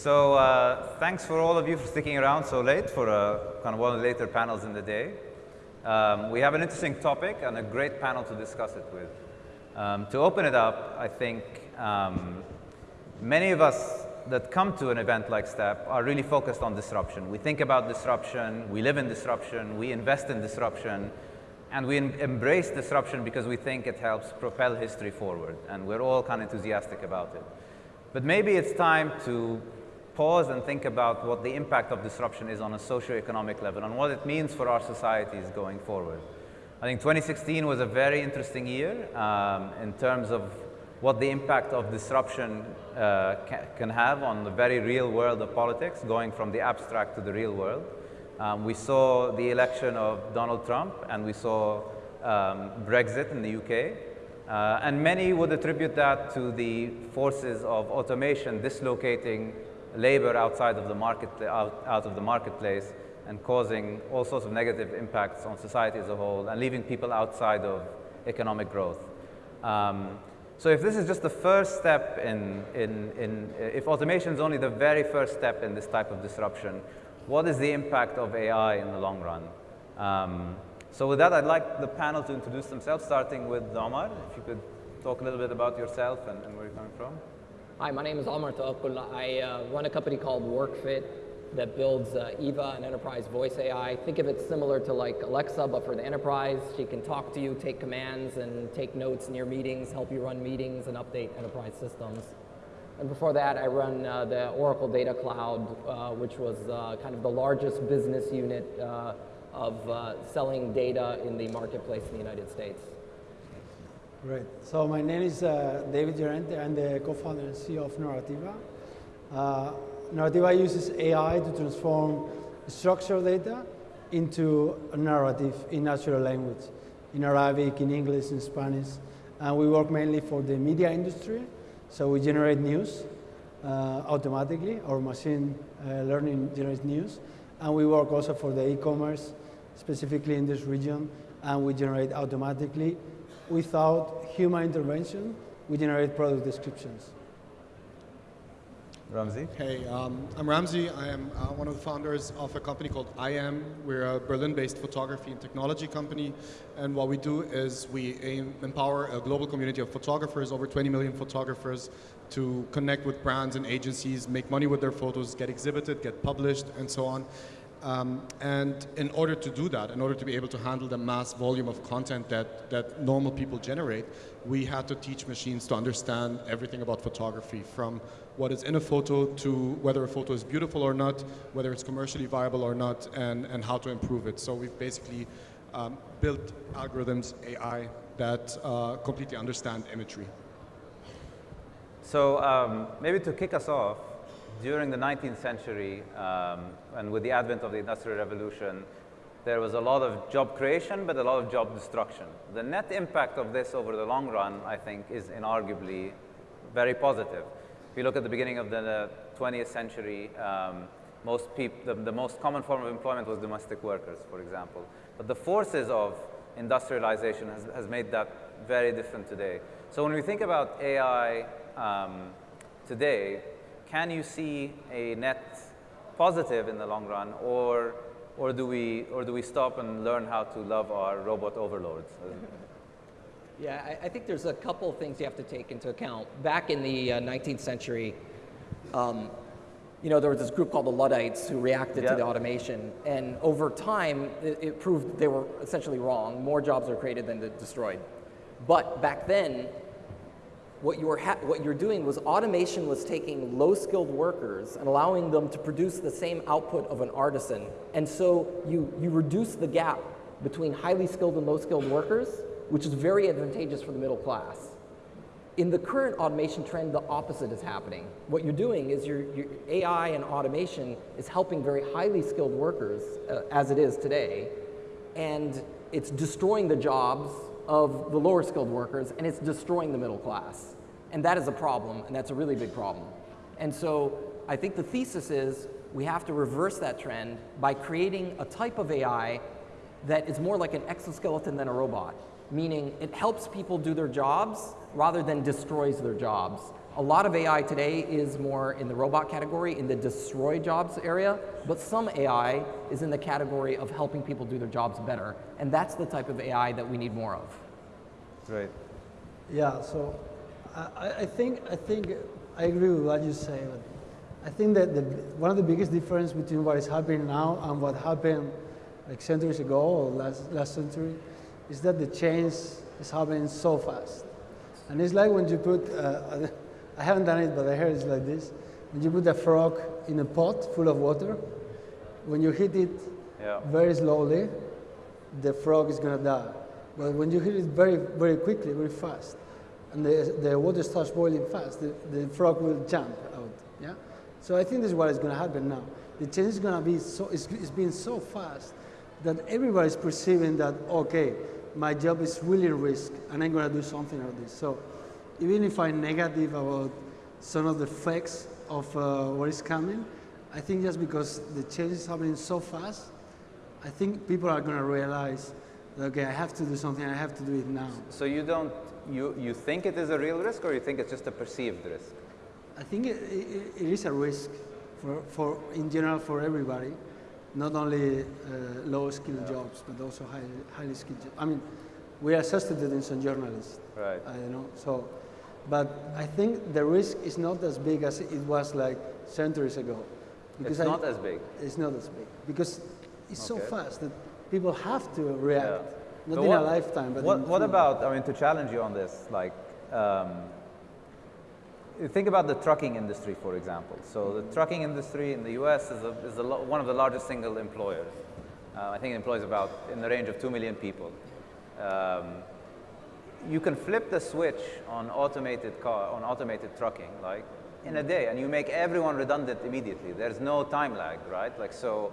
So uh, thanks for all of you for sticking around so late for uh, kind of one of the later panels in the day. Um, we have an interesting topic and a great panel to discuss it with. Um, to open it up, I think um, many of us that come to an event like STEP are really focused on disruption. We think about disruption, we live in disruption, we invest in disruption, and we embrace disruption because we think it helps propel history forward, and we're all kind of enthusiastic about it. But maybe it's time to pause and think about what the impact of disruption is on a socio-economic level and what it means for our societies going forward. I think 2016 was a very interesting year um, in terms of what the impact of disruption uh, ca can have on the very real world of politics, going from the abstract to the real world. Um, we saw the election of Donald Trump and we saw um, Brexit in the UK. Uh, and many would attribute that to the forces of automation dislocating labor outside of the market, out, out of the marketplace and causing all sorts of negative impacts on society as a whole and leaving people outside of economic growth. Um, so if this is just the first step in, in, in, if automation is only the very first step in this type of disruption, what is the impact of AI in the long run? Um, so with that, I'd like the panel to introduce themselves, starting with Omar. If you could talk a little bit about yourself and, and where you're coming from. Hi, my name is Omar Tawakol. I uh, run a company called WorkFit that builds uh, Eva, an enterprise voice AI. Think of it similar to like Alexa, but for the enterprise. She can talk to you, take commands, and take notes your meetings, help you run meetings, and update enterprise systems. And before that, I run uh, the Oracle Data Cloud, uh, which was uh, kind of the largest business unit uh, of uh, selling data in the marketplace in the United States. Great. So my name is uh, David Llorente. I'm the co-founder and CEO of Narrativa. Uh, Narrativa uses AI to transform structured data into a narrative in natural language, in Arabic, in English, in Spanish. And we work mainly for the media industry. So we generate news uh, automatically. Our machine uh, learning generates news. And we work also for the e-commerce, specifically in this region. And we generate automatically without human intervention, we generate product descriptions. Ramzi? Hey, um, I'm Ramzi. I am uh, one of the founders of a company called EyeEm. We're a Berlin-based photography and technology company. And what we do is we aim, empower a global community of photographers, over 20 million photographers, to connect with brands and agencies, make money with their photos, get exhibited, get published, and so on. Um, and in order to do that, in order to be able to handle the mass volume of content that, that normal people generate, we had to teach machines to understand everything about photography, from what is in a photo to whether a photo is beautiful or not, whether it's commercially viable or not, and, and how to improve it. So we've basically um, built algorithms, AI, that uh, completely understand imagery. So um, maybe to kick us off, during the 19th century um, and with the advent of the Industrial Revolution, there was a lot of job creation, but a lot of job destruction. The net impact of this over the long run, I think, is inarguably very positive. If you look at the beginning of the 20th century, um, most people, the, the most common form of employment was domestic workers, for example. But the forces of industrialization has, has made that very different today. So when we think about AI um, today, can you see a net positive in the long run, or, or, do, we, or do we stop and learn how to love our robot overlords? Yeah, I, I, think there's a couple of things you have to take into account. Back in the uh, 19th century, um, you know, there was this group called the Luddites who reacted yep. to the automation, and over time, it, it, proved they were essentially wrong. More jobs are created than destroyed. But back then, what you, were what you're doing was automation was taking low-skilled workers and allowing them to produce the same output of an artisan. And so you, you reduce the gap between highly skilled and low-skilled workers, which is very advantageous for the middle class. In the current automation trend, the opposite is happening. What you're doing is your, your AI and automation is helping very highly skilled workers, uh, as it is today, and it's destroying the jobs of the lower skilled workers and it's destroying the middle class. And that is a problem, and that's a really big problem. And so I think the thesis is we have to reverse that trend by creating a type of AI that is more like an exoskeleton than a robot, meaning it helps people do their jobs rather than destroys their jobs. A lot of AI today is more in the robot category, in the destroy jobs area, but some AI is in the category of helping people do their jobs better. And that's the type of AI that we need more of. Right. Yeah, so I, I think, I think I agree with what you say, but I think that the, one of the biggest difference between what is happening now and what happened like centuries ago or last, last century is that the change is happening so fast. And it's like when you put, uh, I haven't done it, but I heard it's like this. When you put a frog in a pot full of water, when you hit it yeah. very slowly, the frog is going to die. But when you hit it very, very quickly, very fast, and the, the water starts boiling fast, the, the frog will jump out. Yeah? So I think this is what is going to happen now. The change is going to be so, it's, it's been so fast that everybody is perceiving that, okay, my job is really risk and I'm going to do something about this. So even if I'm negative about some of the effects of uh, what is coming, I think just because the change is happening so fast, I think people are going to realize, okay, I have to do something, I have to do it now. So you don't, you, you think it is a real risk or you think it's just a perceived risk? I think it, it, it is a risk for, for, in general, for everybody, not only uh, low-skilled yeah. jobs, but also high, highly skilled jobs. I mean, we are in some journalists. Right. You know, so, but I think the risk is not as big as it was like centuries ago. Because it's not as big. It's not as big because it's okay. so fast that people have to react. Yeah. Not so in what, a lifetime, but what, what about? I mean, to challenge you on this, like. Um, think about the trucking industry, for example. So the trucking industry in the U.S. is, a, is a one of the largest single employers. Uh, I think it employs about in the range of 2 million people. Um, you can flip the switch on automated car, on automated trucking, like in a day, and you make everyone redundant immediately. There's no time lag, right? Like so,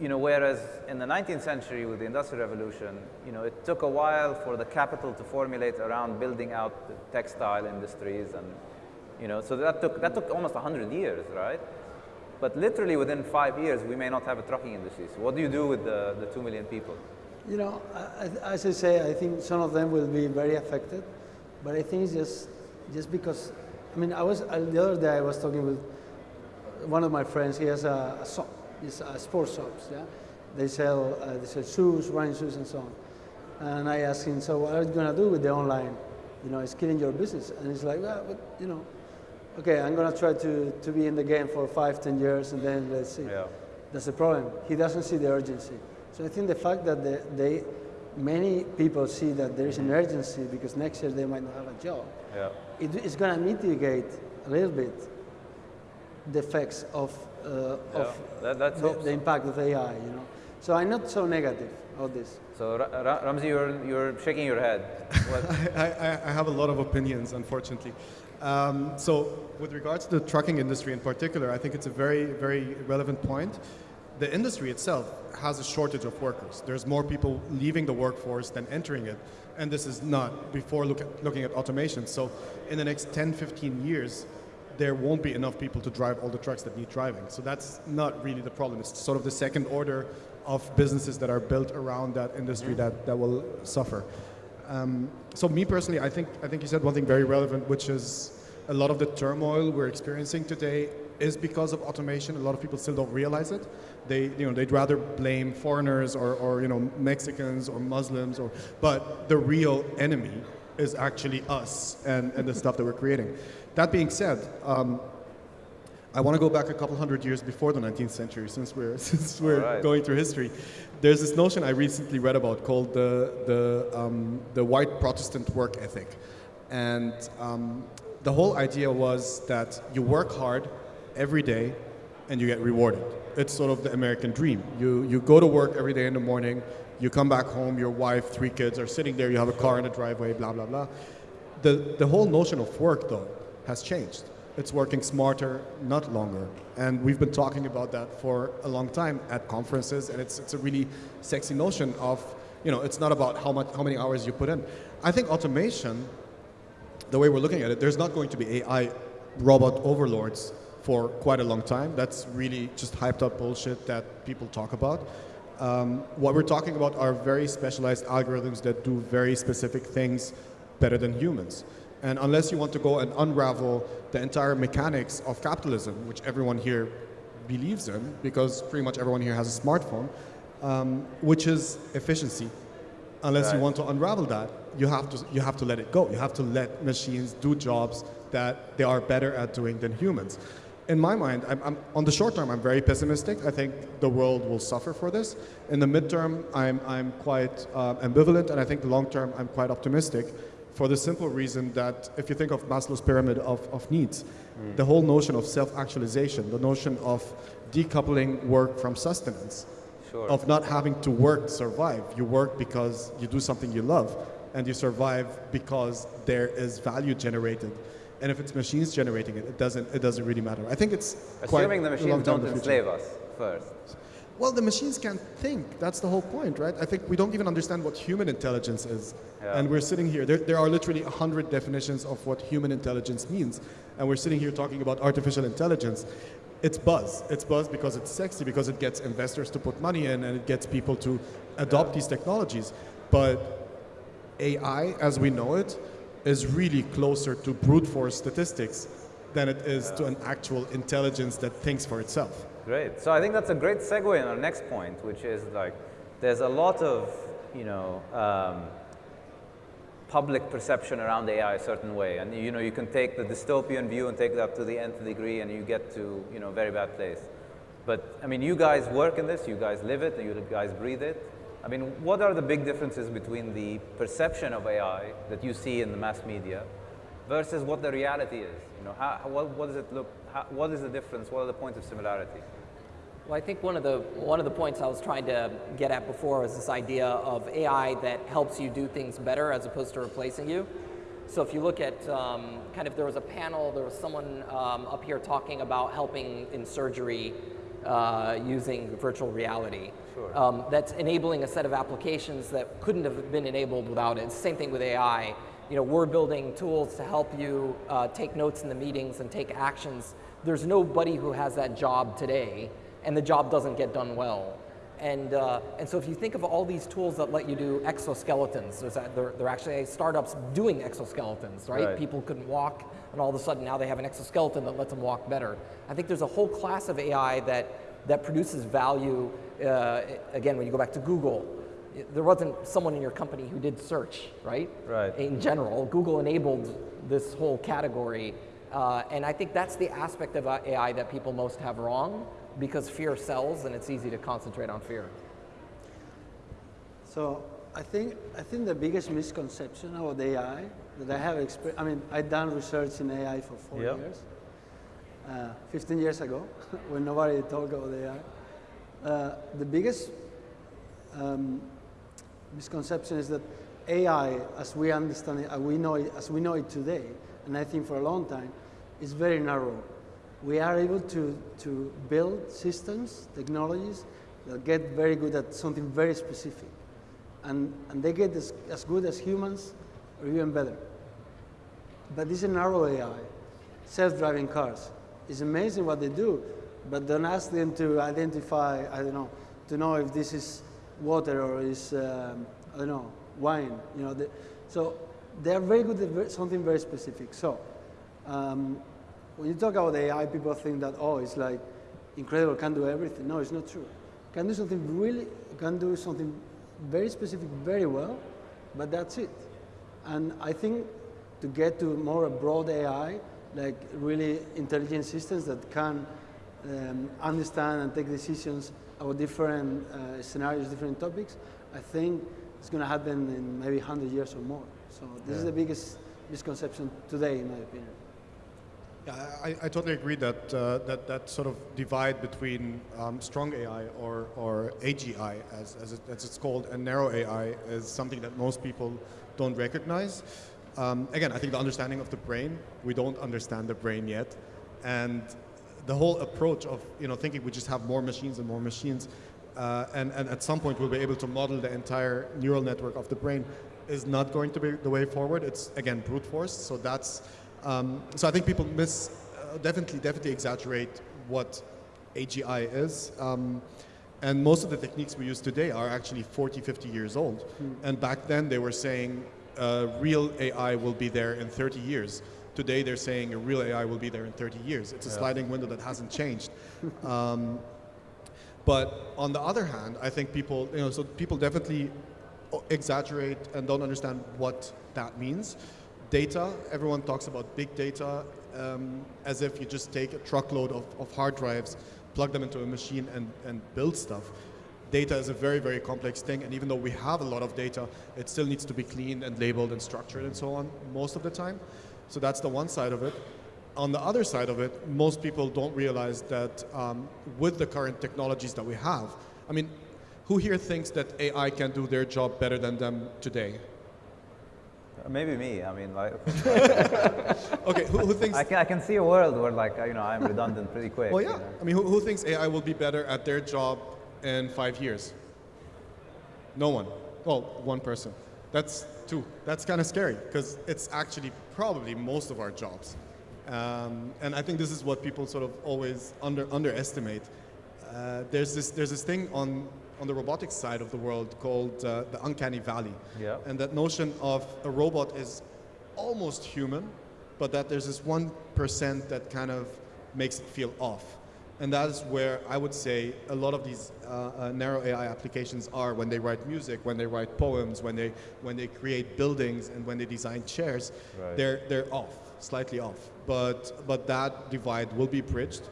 you know, whereas in the 19th century with the Industrial Revolution, you know, it took a while for the capital to formulate around building out the textile industries and you know, so that took, that took almost 100 years, right? But literally within five years, we may not have a trucking industry. So what do you do with the, the 2 million people? You know, as I say, I think some of them will be very affected. But I think it's just, just because, I mean, I was, the other day I was talking with one of my friends, he has a, a shop, it's a sports shops, yeah? They sell, uh, they sell shoes, running shoes and so on. And I asked him, so what are you going to do with the online? You know, it's killing your business. And he's like, well, but, you know, okay, I'm going to try to, to be in the game for five, ten years, and then let's see. Yeah. That's the problem. He doesn't see the urgency. So I think the fact that the, they, many people see that there is an urgency because next year they might not have a job, yeah. it, it's going to mitigate a little bit the effects of, uh, yeah. of that, the, the, impact of AI, you know. So I'm not so negative of this. So Ra Ramzi, you're, you're shaking your head. I, I, I have a lot of opinions, unfortunately. Um, so with regards to the trucking industry in particular, I think it's a very, very relevant point. The industry itself has a shortage of workers. There's more people leaving the workforce than entering it. And this is not before look at, looking at automation. So in the next 10, 15 years, there won't be enough people to drive all the trucks that need driving. So that's not really the problem. It's sort of the second order of businesses that are built around that industry that, that will suffer. Um, so me personally, I think, I think you said one thing very relevant, which is a lot of the turmoil we're experiencing today is because of automation. A lot of people still don't realize it. They, you know, they'd rather blame foreigners or, or you know, Mexicans or Muslims, or, but the real enemy is actually us and, and the stuff that we're creating. That being said, um, I want to go back a couple hundred years before the 19th century, since we're since we're right. going through history. There's this notion I recently read about called the the um, the white Protestant work ethic, and um, the whole idea was that you work hard every day, and you get rewarded. It's sort of the American dream. You you go to work every day in the morning, you come back home, your wife, three kids are sitting there, you have a car in the driveway, blah blah blah. The the whole notion of work though has changed it's working smarter, not longer. And we've been talking about that for a long time at conferences, and it's, it's a really sexy notion of, you know, it's not about how, much, how many hours you put in. I think automation, the way we're looking at it, there's not going to be AI robot overlords for quite a long time. That's really just hyped up bullshit that people talk about. Um, what we're talking about are very specialized algorithms that do very specific things better than humans. And unless you want to go and unravel the entire mechanics of capitalism, which everyone here believes in, because pretty much everyone here has a smartphone, um, which is efficiency. Unless Right. you want to unravel that, you have to you have to let it go. You have to let machines do jobs that they are better at doing than humans. In my mind, I'm, I'm, on the short term, I'm very pessimistic. I think the world will suffer for this. In the midterm, I'm, I'm quite uh, ambivalent, and I think the long term, I'm quite optimistic for the simple reason that if you think of Maslow's pyramid of, of needs, the whole notion of self-actualization, the notion of decoupling work from sustenance, Sure. of not having to work to survive. You work because you do something you love, and you survive because there is value generated. And if it's machines generating it, it doesn't, it doesn't really matter. I think it's quite Assuming the machines don't the enslave us first. Well, the machines can't think. That's the whole point, right? I think we don't even understand what human intelligence is. Yeah. And we're sitting here, there, there are literally 100 definitions of what human intelligence means. And we're sitting here talking about artificial intelligence. It's buzz. It's buzz because it's sexy, because it gets investors to put money in and it gets people to adopt these technologies. But AI, as we know it, is really closer to brute force statistics than it is to an actual intelligence that thinks for itself. Great. So I think that's a great segue in our next point, which is like there's a lot of you know um, public perception around AI a certain way, and you know you can take the dystopian view and take it up to the nth degree, and you get to you know very bad place. But I mean, you guys work in this, you guys live it, and you guys breathe it. I mean, what are the big differences between the perception of AI that you see in the mass media versus what the reality is? You know, how, what, what does it look? How, what is the difference? What are the points of similarity? Well, I think one of the one of the points I was trying to get at before was this idea of AI that helps you do things better as opposed to replacing you. So if you look at um, kind of there was a panel, there was someone um, up here talking about helping in surgery uh, using virtual reality. Sure. Um, that's enabling a set of applications that couldn't have been enabled without it. Same thing with AI. You know, we're building tools to help you uh, take notes in the meetings and take actions. There's nobody who has that job today, and the job doesn't get done well. And, uh, and so if you think of all these tools that let you do exoskeletons, there's a, there, there are actually startups doing exoskeletons, right? Right. People couldn't walk, and all of a sudden now they have an exoskeleton that lets them walk better. I think there's a whole class of AI that, that produces value. Uh, again, when you go back to Google, there wasn't someone in your company who did search, right? Right. In general, Google enabled this whole category. Uh, and I think that's the aspect of AI that people most have wrong because fear sells and it's easy to concentrate on fear. So I think I think the biggest misconception about AI that I have experienced. I mean, I've done research in AI for four Yep. years. Uh, 15 years ago, when nobody talked about AI, uh, the biggest um, misconception is that AI, as we understand it, as we know it, as we know it today, and I think for a long time, is very narrow. We are able to, to build systems, technologies that get very good at something very specific. And, and they get as, as good as humans or even better. But this is narrow AI, self-driving cars. It's amazing what they do, but don't ask them to identify, I don't know, to know if this is water or is, um, I don't know, wine. You know, the, so they are very good at something very specific. So um, when you talk about AI, people think that, oh, it's like incredible, can do everything. No, it's not true. Can do something really, can do something very specific very well, but that's it. And I think to get to more a broad AI, like really intelligent systems that can um, understand and take decisions about different uh, scenarios, different topics, I think it's going to happen in maybe 100 years or more. So this is the biggest misconception today, in my opinion. Yeah, I, I totally agree that, uh, that that sort of divide between um, strong AI or, or AGI, as, as, it, as it's called, and narrow AI is something that most people don't recognize. Um, again, I think the understanding of the brain, we don't understand the brain yet. And the whole approach of you know, thinking we just have more machines and more machines, uh, and, and at some point we'll be able to model the entire neural network of the brain is not going to be the way forward. It's, again, brute force. So that's, um, so I think people miss, uh, definitely, definitely exaggerate what AGI is. Um, and most of the techniques we use today are actually 40, 50 years old. And back then they were saying uh, real AI will be there in 30 years. Today they're saying a real AI will be there in 30 years. It's a sliding window that hasn't changed. Um, but on the other hand, I think people, you know, so people definitely exaggerate and don't understand what that means. Data, everyone talks about big data um, as if you just take a truckload of, of hard drives, plug them into a machine and, and build stuff. Data is a very, very complex thing, and even though we have a lot of data, it still needs to be cleaned and labeled and structured and so on most of the time. So that's the one side of it. On the other side of it, most people don't realize that um, with the current technologies that we have, I mean, who here thinks that AI can do their job better than them today? Maybe me. I mean, like, Okay, who, who thinks? I can, I can see a world where, like, you know, I'm redundant pretty quick. well, you yeah. know. I mean, who, who thinks AI will be better at their job in five years? No one. Well, one person. That's two. That's kind of scary because it's actually probably most of our jobs. Um, and I think this is what people sort of always under, underestimate. Uh, there's, this, there's this thing on, on the robotics side of the world called uh, the uncanny valley. Yeah. And that notion of a robot is almost human, but that there's this 1% that kind of makes it feel off. And that is where I would say a lot of these uh, uh, narrow AI applications are when they write music, when they write poems, when they, when they create buildings, and when they design chairs. Right. They're, they're off, slightly off. But, but that divide will be bridged,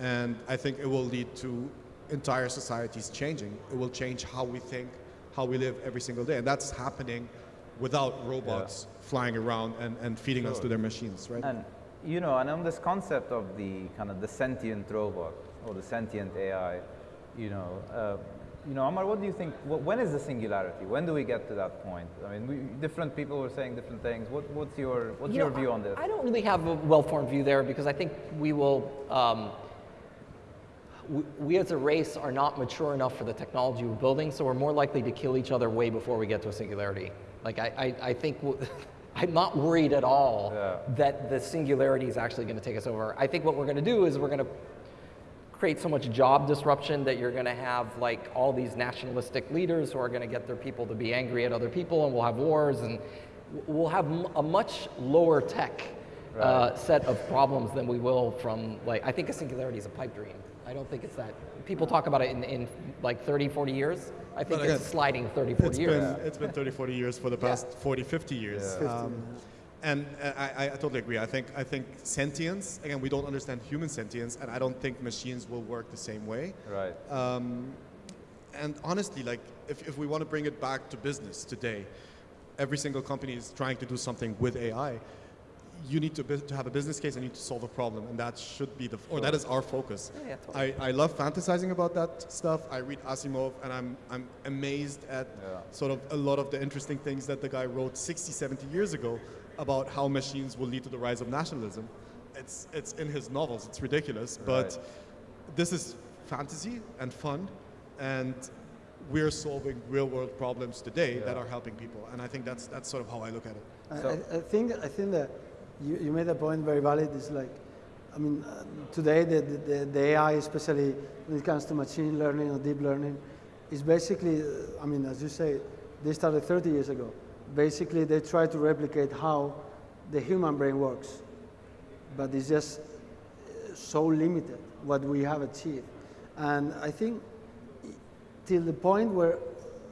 and I think it will lead to entire society is changing. It will change how we think, how we live every single day. And that's happening without robots flying around and, and feeding us to their machines, right? And you know, and on this concept of the kind of the sentient robot or the sentient AI, you know, uh, you know, Amar, what do you think? wh- When is the singularity? When do we get to that point? I mean, we, different people were saying different things. What, what's your what's You your know, view on this? I don't really have a well-formed view there because I think we will, um, we, we as a race are not mature enough for the technology we're building, so we're more likely to kill each other way before we get to a singularity. Like I, I, I think, I'm not worried at all Yeah. that the singularity is actually going to take us over. I think what we're going to do is we're going to create so much job disruption that you're going to have like all these nationalistic leaders who are going to get their people to be angry at other people and we'll have wars and we'll have m- a much lower tech uh, set of problems than we will from like i think a singularity is a pipe dream i don't think it's that people talk about it in, in like 30 40 years i think But it's sliding 30 40 It's years been, it's been 30, 40 years for the past 40, 50 years. Um, and uh, I, I, I totally agree. I think, I think sentience, again, we don't understand human sentience, and I don't think machines will work the same way. right. Um, and honestly, like, if, if we want to bring it back to business today, every single company is trying to do something with AI. You need to, to have a business case and you need to solve a problem, and that should be the, or that is our focus. Yeah, yeah, totally. I, I love fantasizing about that stuff. I read Asimov, and I'm, I'm amazed at Yeah. sort of a lot of the interesting things that the guy wrote 60, 70 years ago about how machines will lead to the rise of nationalism. It's, it's in his novels, it's ridiculous, but this is fantasy and fun, and we're solving real world problems today that are helping people. And I think that's, that's sort of how I look at it. So- I, I think I think that you, you made a point very valid. It's like, I mean, uh, today the, the, the AI, especially when it comes to machine learning or deep learning, is basically, uh, I mean, as you say, they started 30 years ago. Basically, they try to replicate how the human brain works, but it's just uh, so limited what we have achieved. And I think till the point where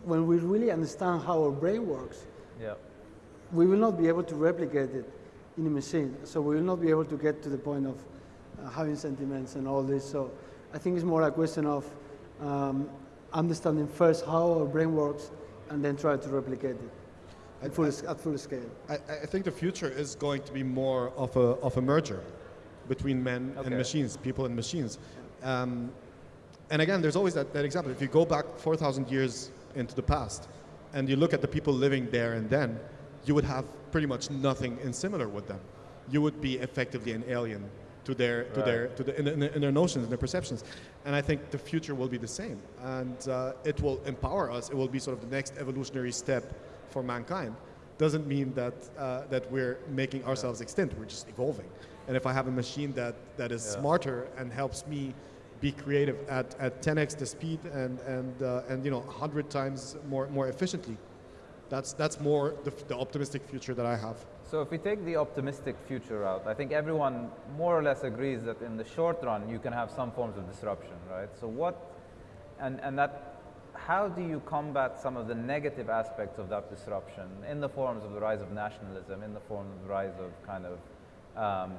when we really understand how our brain works, Yeah. we will not be able to replicate it in a machine. So we will not be able to get to the point of uh, having sentiments and all this. So I think it's more a question of um, understanding first how our brain works and then try to replicate it at full, s- at full scale. I, I think the future is going to be more of a, of a merger between men Okay. and machines, people and machines. Um, and again, there's always that, that example. If you go back 4,000 years into the past and you look at the people living there and then, you would have pretty much nothing in similar with them. You would be effectively an alien to their, to Right. their, to the, in, in, in their notions and their perceptions. And I think the future will be the same. And uh, it will empower us. It will be sort of the next evolutionary step for mankind. Doesn't mean that, uh, that we're making ourselves extinct. We're just evolving. And if I have a machine that, that is Yeah. smarter and helps me be creative at, at 10x the speed and, and, uh, and you know, 100 times more, more efficiently, That's, that's more the, the optimistic future that I have. So if we take the optimistic future route, I think everyone more or less agrees that in the short run you can have some forms of disruption, right? So what, and, and that, how do you combat some of the negative aspects of that disruption in the forms of the rise of nationalism, in the form of the rise of kind of um,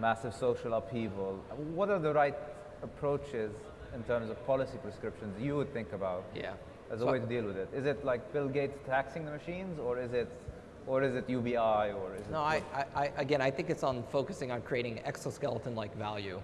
massive social upheaval? What are the right approaches in terms of policy prescriptions you would think about Yeah. As a way to deal with it? Is it like Bill Gates taxing the machines, or is it, or is it UBI, or is it? No, I, I, I, again, I think it's on focusing on creating exoskeleton-like value,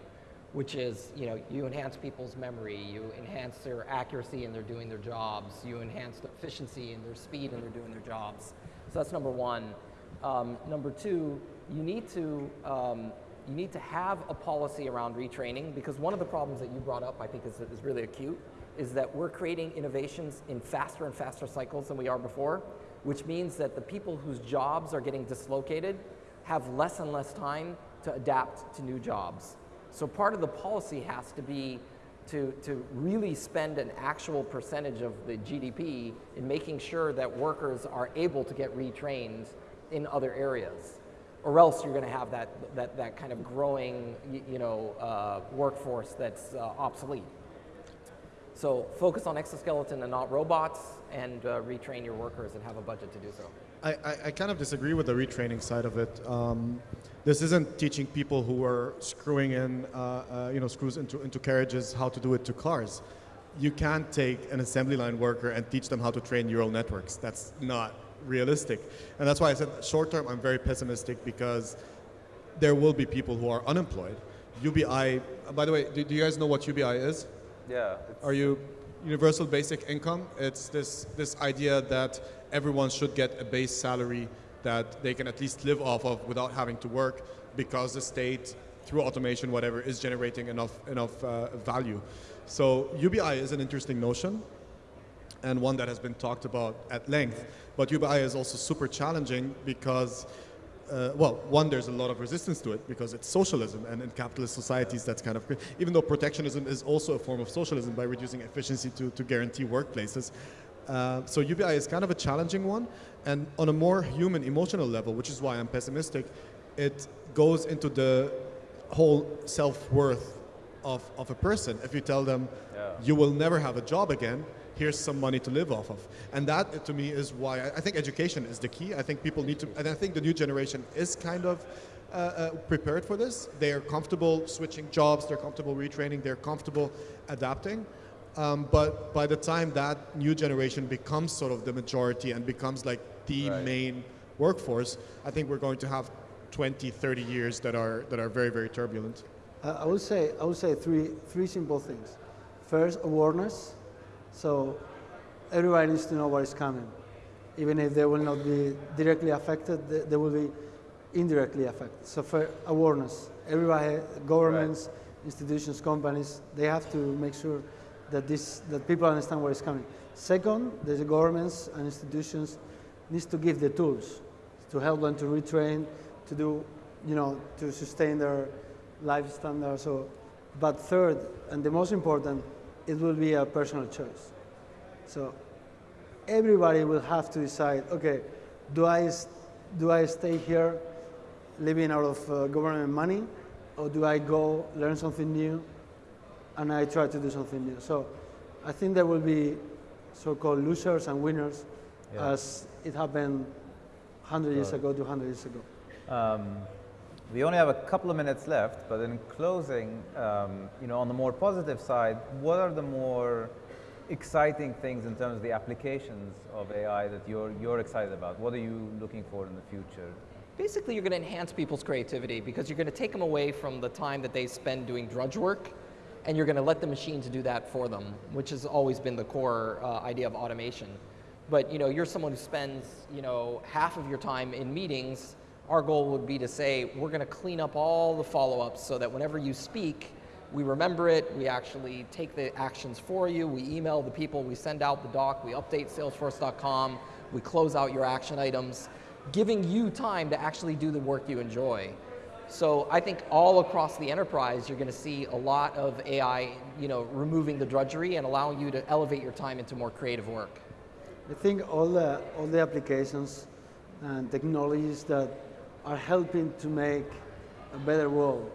which is, you know, you enhance people's memory, you enhance their accuracy in their doing their jobs, you enhance their efficiency and their speed in their doing their jobs. So that's number one. Um, number two, you need to, um, you need to have a policy around retraining because one of the problems that you brought up, I think, is, is really acute, is that we're creating innovations in faster and faster cycles than we are before, which means that the people whose jobs are getting dislocated have less and less time to adapt to new jobs. So part of the policy has to be to, to really spend an actual percentage of the GDP in making sure that workers are able to get retrained in other areas. Or else you're going to have that, that, that kind of growing you know, uh, workforce that's uh, obsolete. So focus on exoskeleton and not robots, and uh, retrain your workers and have a budget to do so. I, I, I kind of disagree with the retraining side of it. Um, this isn't teaching people who are screwing in, uh, uh, you know, screws into, into carriages how to do it to cars. You can't take an assembly line worker and teach them how to train neural networks. That's not realistic. And that's why I said short term, I'm very pessimistic because there will be people who are unemployed. UBI, uh, by the way, do, do you guys know what UBI is? Yeah. it's- Are you universal basic income? It's this this idea that everyone should get a base salary that they can at least live off of without having to work because the state through automation whatever is generating enough enough uh, value. So UBI is an interesting notion and one that has been talked about at length. But UBI is also super challenging because, uh, well, one, there's a lot of resistance to it because it's socialism, and in capitalist societies, that's kind of even though protectionism is also a form of socialism by reducing efficiency to, to guarantee workplaces. Uh, so UBI is kind of a challenging one, and on a more human, emotional level, which is why I'm pessimistic, it goes into the whole self-worth of, of a person. If you tell them Yeah. you will never have a job again, here's some money to live off of. And that, to me, is why I I think education is the key. I think people need to, and I think the new generation is kind of uh, uh, prepared for this. They are comfortable switching jobs, they're comfortable retraining, they're comfortable adapting. Um, but by the time that new generation becomes sort of the majority and becomes like the Right. main workforce, I think we're going to have 20, 30 years that are, that are very, very turbulent. Uh, I would say I would say three three simple things. First, awareness. So everybody needs to know what is coming, even if they will not be directly affected. They, they will be indirectly affected. So for awareness, everybody, governments, institutions, companies, they have to make sure that this that people understand what is coming. Second, the governments and institutions needs to give the tools to help them to retrain, to do, you know, to sustain their life standard. So, but third, and the most important, it will be a personal choice. So, everybody will have to decide. Okay, do I do I stay here, living out of uh, government money, or do I go learn something new, and I try to do something new? So, I think there will be so-called losers and winners, Yeah. as it happened 100 years ago, 200 years ago. Um, we only have a couple of minutes left, but in closing, um, you know, on the more positive side, what are the more exciting things in terms of the applications of AI that you're, you're excited about? What are you looking for in the future? Basically, you're going to enhance people's creativity because you're going to take them away from the time that they spend doing drudge work and you're going to let the machines do that for them, which has always been the core uh, idea of automation. But you know, you're someone who spends you know half of your time in meetings. Our goal would be to say we're going to clean up all the follow-ups so that whenever you speak, we remember it. We actually take the actions for you. We email the people. We send out the doc. We update Salesforce.com. We close out your action items, giving you time to actually do the work you enjoy. So I think all across the enterprise, you're going to see a lot of AI, you know, removing the drudgery and allowing you to elevate your time into more creative work. I think all the, all the applications and technologies that are helping to make a better world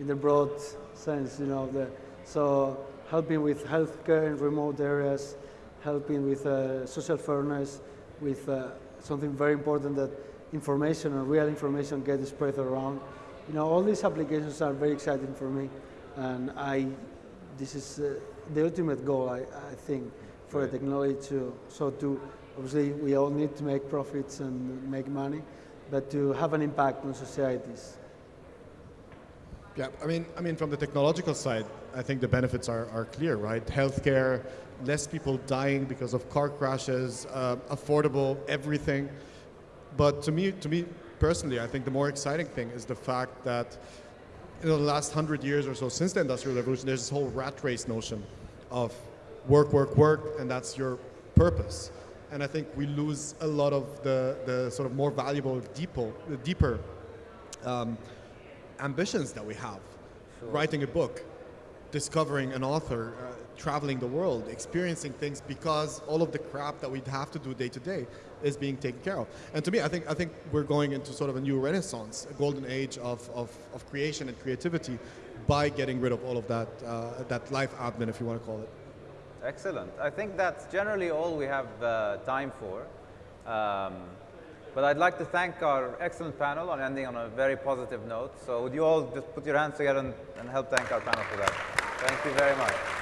in the broad sense, you know. The, so helping with healthcare in remote areas, helping with uh, social fairness, with uh, something very important that information and real information gets spread around. You know, all these applications are very exciting for me, and I, this is uh, the ultimate goal, I, I think, for right. the technology to, so to, obviously we all need to make profits and make money, but to have an impact on societies. Yeah, I mean, I mean, from the technological side, I think the benefits are, are clear, right? Healthcare, less people dying because of car crashes, uh, affordable everything. But to me, to me personally, I think the more exciting thing is the fact that in the last hundred years or so, since the Industrial Revolution, there's this whole rat race notion of work, work, work, and that's your purpose. And I think we lose a lot of the, the sort of more valuable, deeper, deeper um, ambitions that we have. Sure. Writing a book, discovering an author, uh, traveling the world, experiencing things because all of the crap that we'd have to do day to day is being taken care of. And to me, I think, I think we're going into sort of a new renaissance, a golden age of, of, of creation and creativity by getting rid of all of that, uh, that life admin, if you want to call it. Excellent. I think that's generally all we have uh, time for. Um, but I'd like to thank our excellent panel on ending on a very positive note. So would you all just put your hands together and, and help thank our panel for that. Thank you very much.